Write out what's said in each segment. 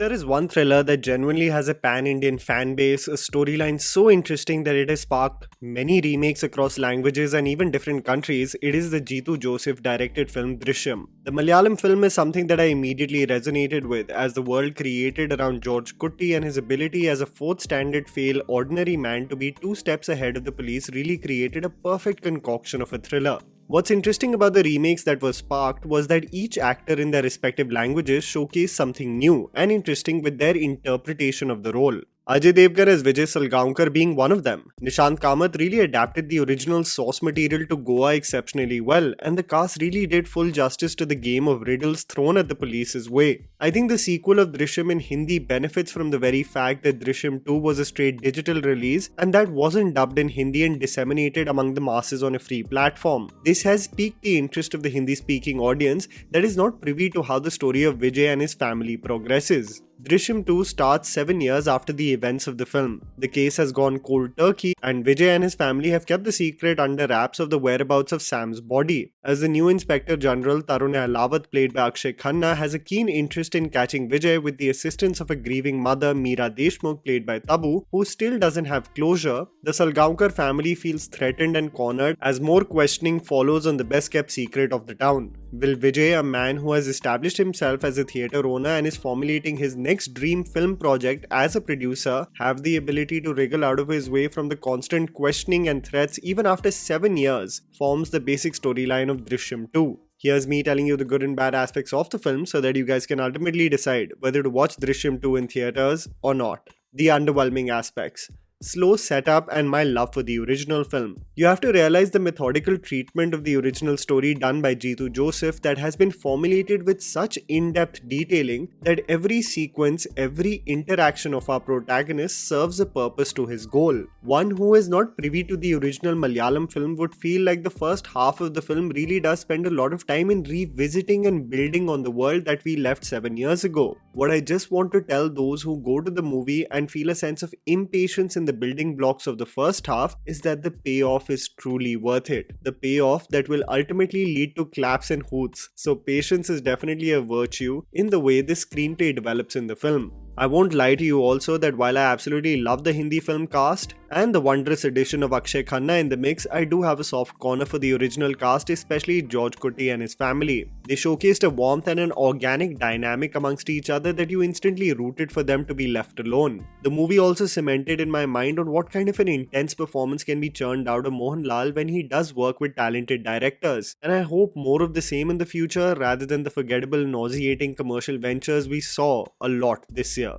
there is one thriller that genuinely has a pan Indian fan base, a storyline so interesting that it has sparked many remakes across languages and even different countries, it is the Jeetu Joseph directed film Drishyam. The Malayalam film is something that I immediately resonated with as the world created around George Kutty and his ability as a fourth standard fail ordinary man to be two steps ahead of the police really created a perfect concoction of a thriller. What's interesting about the remakes that were sparked was that each actor in their respective languages showcased something new and interesting with their interpretation of the role. Ajay Devgan as Vijay Salgaonkar being one of them. Nishikant Kamat really adapted the original source material to Goa exceptionally well, and the cast really did full justice to the game of riddles thrown at the police's way. I think the sequel of Drishyam in Hindi benefits from the very fact that Drishyam 2 was a straight digital release and that wasn't dubbed in Hindi and disseminated among the masses on a free platform. This has piqued the interest of the Hindi speaking audience that is not privy to how the story of Vijay and his family progresses. Drishyam 2 starts 7 years after the events of the film. The case has gone cold turkey, and Vijay and his family have kept the secret under wraps of the whereabouts of Sam's body. As the new Inspector General Tarun Ahlawat, played by Akshay Khanna, has a keen interest in catching Vijay with the assistance of a grieving mother, Meera Deshmukh, played by Tabu, who still doesn't have closure, the Salgaonkar family feels threatened and cornered as more questioning follows on the best kept secret of the town. Will Vijay, a man who has established himself as a theatre owner and is formulating his next dream film project as a producer, have the ability to wriggle out of his way from the constant questioning and threats even after 7 years, forms the basic storyline of Drishyam 2. Here's me telling you the good and bad aspects of the film so that you guys can ultimately decide whether to watch Drishyam 2 in theatres or not. The underwhelming aspects slow setup, and my love for the original film. You have to realize the methodical treatment of the original story done by Jeetu Joseph that has been formulated with such in-depth detailing that every sequence, every interaction of our protagonist serves a purpose to his goal. One who is not privy to the original Malayalam film would feel like the first half of the film really does spend a lot of time in revisiting and building on the world that we left 7 years ago. What I just want to tell those who go to the movie and feel a sense of impatience in the building blocks of the first half is that the payoff is truly worth it. The payoff that will ultimately lead to claps and hoots. So patience is definitely a virtue in the way the screenplay develops in the film. I won't lie to you also that while I absolutely love the Hindi film cast and the wondrous addition of Akshay Khanna in the mix, I do have a soft corner for the original cast, especially George Kutty and his family. They showcased a warmth and an organic dynamic amongst each other that you instantly rooted for them to be left alone. The movie also cemented in my mind on what kind of an intense performance can be churned out of Mohanlal when he does work with talented directors. And I hope more of the same in the future rather than the forgettable nauseating commercial ventures we saw a lot this year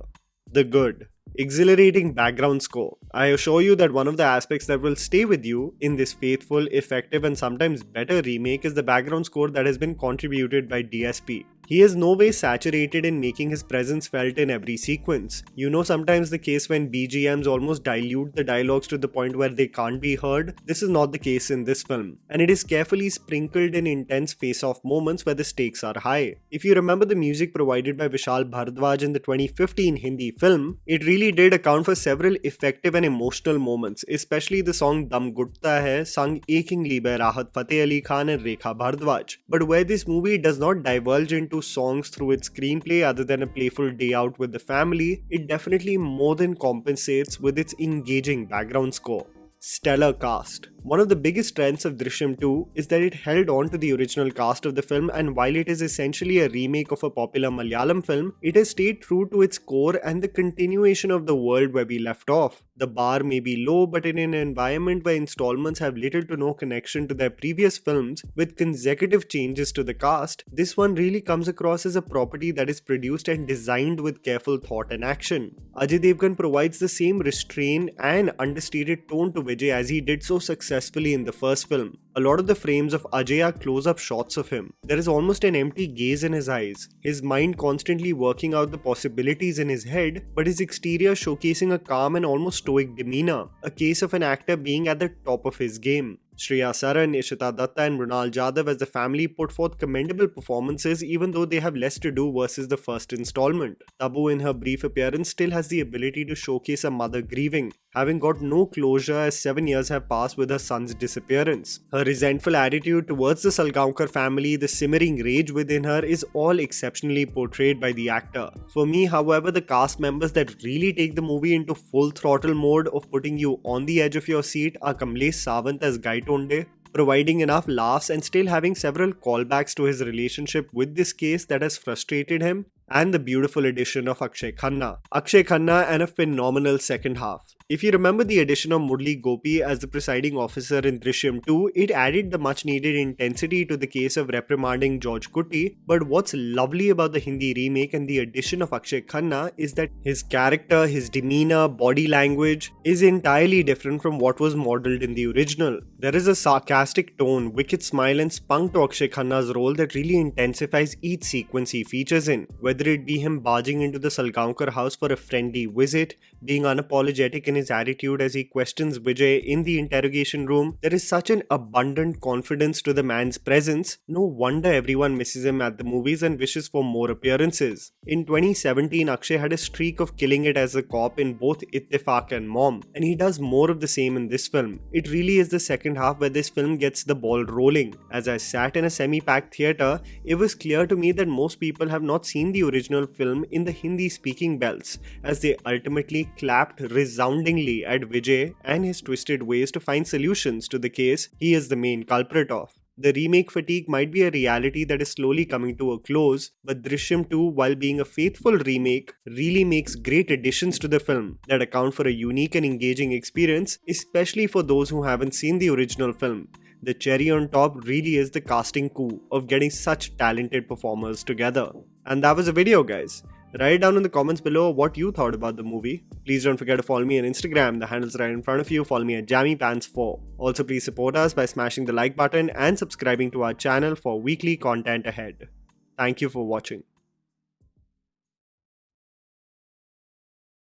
the good. Exhilarating background score. I assure you that one of the aspects that will stay with you in this faithful, effective, and sometimes better remake is the background score that has been contributed by DSP. He is no way saturated in making his presence felt in every sequence. You know sometimes the case when BGMs almost dilute the dialogues to the point where they can't be heard? This is not the case in this film, and it is carefully sprinkled in intense face-off moments where the stakes are high. If you remember the music provided by Vishal Bhardwaj in the 2015 Hindi film, it really did account for several effective and emotional moments, especially the song Dum Ghutta Hai sung achingly by Rahat Fateh Ali Khan and Rekha Bhardwaj. But where this movie does not divulge into songs through its screenplay other than a playful day out with the family, it definitely more than compensates with its engaging background score. Stellar cast. One of the biggest strengths of Drishyam 2 is that it held on to the original cast of the film and while it is essentially a remake of a popular Malayalam film, it has stayed true to its core and the continuation of the world where we left off. The bar may be low but in an environment where installments have little to no connection to their previous films with consecutive changes to the cast, this one really comes across as a property that is produced and designed with careful thought and action. Ajay Devgan provides the same restraint and understated tone to Vijay as he did so successfully successfully in the first film. A lot of the frames of Ajay are close-up shots of him. There is almost an empty gaze in his eyes, his mind constantly working out the possibilities in his head, but his exterior showcasing a calm and almost stoic demeanor, a case of an actor being at the top of his game. Shriya Saran, Ishita Datta, and Mrunal Jadhav as the family put forth commendable performances even though they have less to do versus the first installment. Tabu, in her brief appearance, still has the ability to showcase a mother grieving, having got no closure as seven years have passed with her son's disappearance. Her resentful attitude towards the Salgaonkar family, the simmering rage within her, is all exceptionally portrayed by the actor. For me, however, the cast members that really take the movie into full throttle mode of putting you on the edge of your seat are Kamlesh Savant as Guy Tonde, providing enough laughs and still having several callbacks to his relationship with this case that has frustrated him, and the beautiful addition of Akshay Khanna. Akshay Khanna and a phenomenal second half. If you remember the addition of Murali Gopy as the presiding officer in Drishyam 2, it added the much needed intensity to the case of reprimanding George Kutty. But what's lovely about the Hindi remake and the addition of Akshay Khanna is that his character, his demeanor, body language is entirely different from what was modeled in the original. There is a sarcastic tone, wicked smile, and spunk to Akshay Khanna's role that really intensifies each sequence he features in. Whether it be him barging into the Salgaonkar house for a friendly visit, being unapologetic in his attitude as he questions Vijay in the interrogation room. There is such an abundant confidence to the man's presence. No wonder everyone misses him at the movies and wishes for more appearances. In 2017, Akshay had a streak of killing it as a cop in both Ittifaq and Mom, and he does more of the same in this film. It really is the second half where this film gets the ball rolling. As I sat in a semi packed theatre, it was clear to me that most people have not seen the original film in the Hindi speaking belts, as they ultimately clapped resounding at Vijay and his twisted ways to find solutions to the case he is the main culprit of. The remake fatigue might be a reality that is slowly coming to a close, but Drishyam 2, while being a faithful remake, really makes great additions to the film that account for a unique and engaging experience, especially for those who haven't seen the original film. The cherry on top really is the casting coup of getting such talented performers together. And that was the video, guys. Write down in the comments below what you thought about the movie. Please don't forget to follow me on Instagram, the handle's right in front of you. Follow me at JammyPants4. Also, please support us by smashing the like button and subscribing to our channel for weekly content ahead. Thank you for watching.